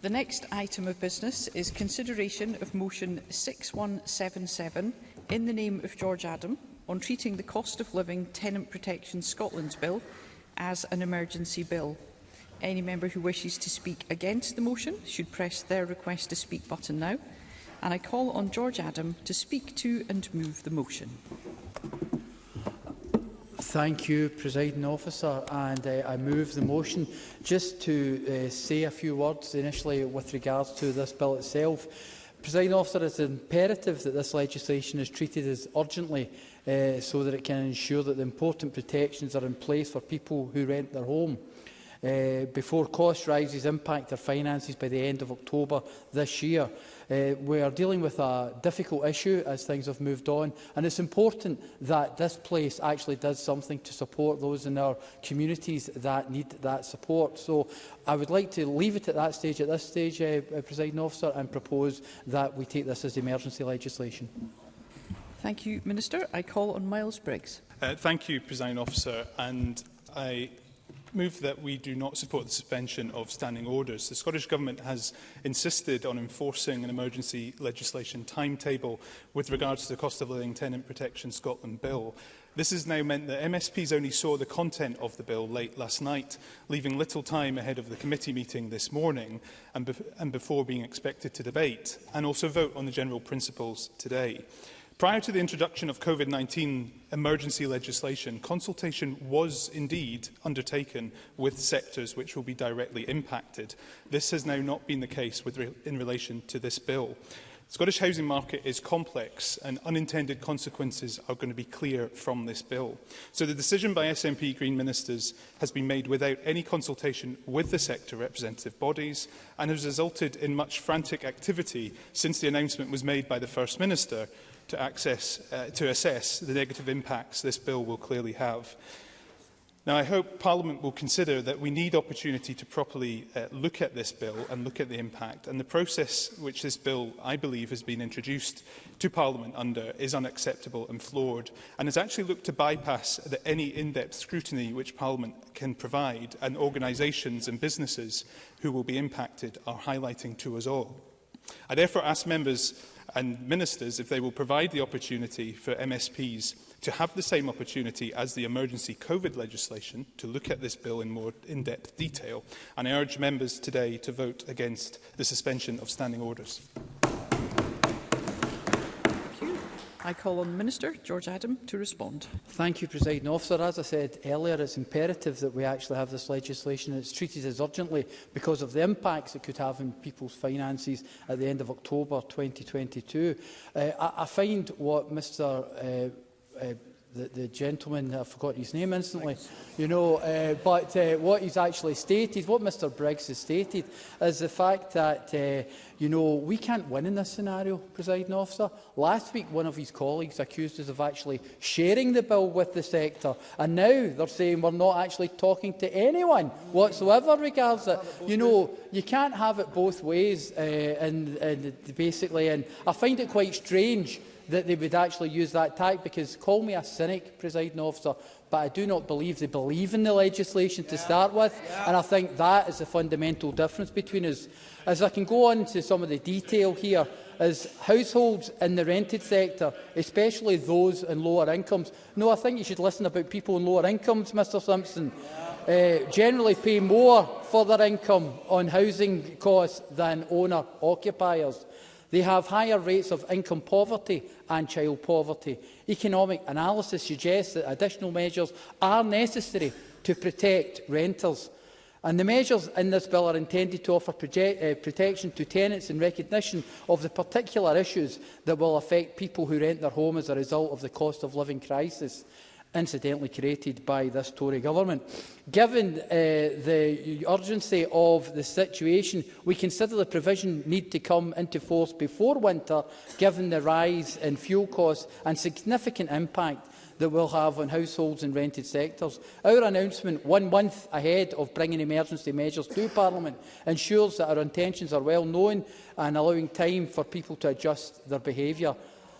The next item of business is consideration of motion 6177 in the name of George Adam on treating the Cost of Living Tenant Protection Scotland's bill as an emergency bill. Any member who wishes to speak against the motion should press their request to speak button now. And I call on George Adam to speak to and move the motion. Thank you, Presiding Officer, and uh, I move the motion. Just to uh, say a few words initially with regards to this bill itself. Presiding Officer, it's imperative that this legislation is treated as urgently uh, so that it can ensure that the important protections are in place for people who rent their home. Uh, before cost rises impact their finances by the end of October this year. Uh, we are dealing with a difficult issue as things have moved on, and it's important that this place actually does something to support those in our communities that need that support. So I would like to leave it at that stage, at this stage, uh, uh, Presiding Officer, and propose that we take this as emergency legislation. Thank you, Minister. I call on Miles Briggs. Uh, thank you, Presiding Officer. And I move that we do not support the suspension of standing orders. The Scottish Government has insisted on enforcing an emergency legislation timetable with regards to the Cost of Living Tenant Protection Scotland Bill. This has now meant that MSPs only saw the content of the bill late last night, leaving little time ahead of the committee meeting this morning and, be and before being expected to debate and also vote on the general principles today. Prior to the introduction of COVID-19 emergency legislation, consultation was indeed undertaken with sectors which will be directly impacted. This has now not been the case with re in relation to this bill. The Scottish housing market is complex and unintended consequences are going to be clear from this bill. So the decision by SNP Green Ministers has been made without any consultation with the sector representative bodies and has resulted in much frantic activity since the announcement was made by the First Minister to, access, uh, to assess the negative impacts this bill will clearly have. Now, I hope Parliament will consider that we need opportunity to properly uh, look at this bill and look at the impact. And the process which this bill, I believe, has been introduced to Parliament under is unacceptable and flawed and has actually looked to bypass the, any in-depth scrutiny which Parliament can provide and organisations and businesses who will be impacted are highlighting to us all. I therefore ask members and ministers if they will provide the opportunity for MSPs to have the same opportunity as the emergency COVID legislation to look at this bill in more in-depth detail. And I urge members today to vote against the suspension of standing orders. I call on the Minister, George Adam, to respond. Thank you, President Officer. As I said earlier, it's imperative that we actually have this legislation and it's treated as urgently because of the impacts it could have on people's finances at the end of October 2022. Uh, I, I find what Mr uh, uh, the, the gentleman, I forgot his name instantly, Thanks. you know, uh, but uh, what he's actually stated, what Mr Briggs has stated, is the fact that, uh, you know, we can't win in this scenario, presiding officer. Last week, one of his colleagues accused us of actually sharing the bill with the sector, and now they're saying we're not actually talking to anyone whatsoever regards it. You know, you can't have it both ways, uh, and, and basically, and I find it quite strange that they would actually use that tack because call me a cynic, presiding officer, but I do not believe they believe in the legislation yeah. to start with, yeah. and I think that is the fundamental difference between us. As I can go on to some of the detail here, is households in the rented sector, especially those in lower incomes. No, I think you should listen about people in lower incomes, Mr Simpson. Uh, generally pay more for their income on housing costs than owner-occupiers. They have higher rates of income poverty and child poverty. Economic analysis suggests that additional measures are necessary to protect renters. And the measures in this bill are intended to offer uh, protection to tenants in recognition of the particular issues that will affect people who rent their home as a result of the cost of living crisis incidentally created by this Tory government. Given uh, the urgency of the situation, we consider the provision need to come into force before winter, given the rise in fuel costs and significant impact that will have on households and rented sectors. Our announcement one month ahead of bringing emergency measures to Parliament ensures that our intentions are well known and allowing time for people to adjust their behaviour.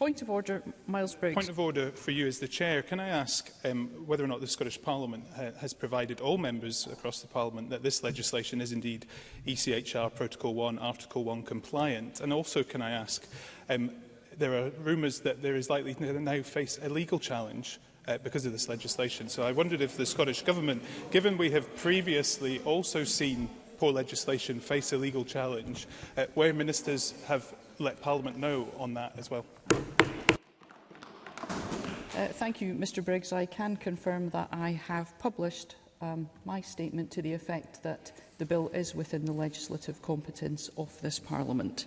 Point of order, Miles Briggs. Point of order for you as the Chair. Can I ask um, whether or not the Scottish Parliament ha has provided all members across the Parliament that this legislation is indeed ECHR Protocol 1, Article 1 compliant? And also can I ask, um, there are rumours that there is likely to now face a legal challenge uh, because of this legislation. So I wondered if the Scottish Government, given we have previously also seen poor legislation face a legal challenge, uh, where ministers have let Parliament know on that as well. Uh, thank you, Mr Briggs. I can confirm that I have published um, my statement to the effect that the bill is within the legislative competence of this Parliament.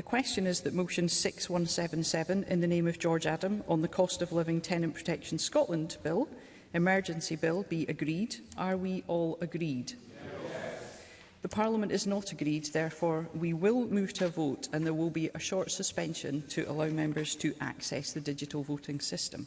the question is that motion 6177 in the name of George Adam on the Cost of Living Tenant Protection Scotland Bill, emergency bill, be agreed. Are we all agreed? The Parliament is not agreed, therefore we will move to a vote and there will be a short suspension to allow members to access the digital voting system.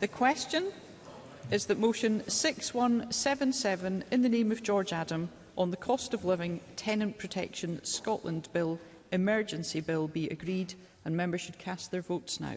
The question is that motion 6177 in the name of George Adam on the cost of living tenant protection Scotland bill emergency bill be agreed and members should cast their votes now.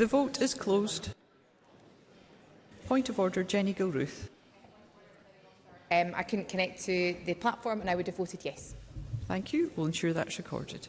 The vote is closed. Point of order, Jenny Gilruth. Um, I couldn't connect to the platform and I would have voted yes. Thank you. We'll ensure that's recorded.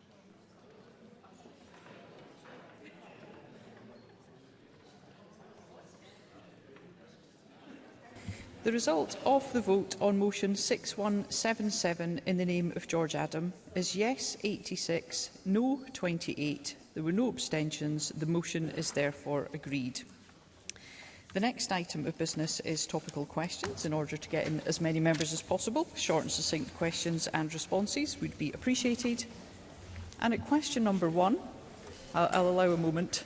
The result of the vote on motion 6177 in the name of George Adam is yes 86, no 28. There were no abstentions. The motion is therefore agreed. The next item of business is topical questions. In order to get in as many members as possible, short and succinct questions and responses would be appreciated. And at question number one, I'll, I'll allow a moment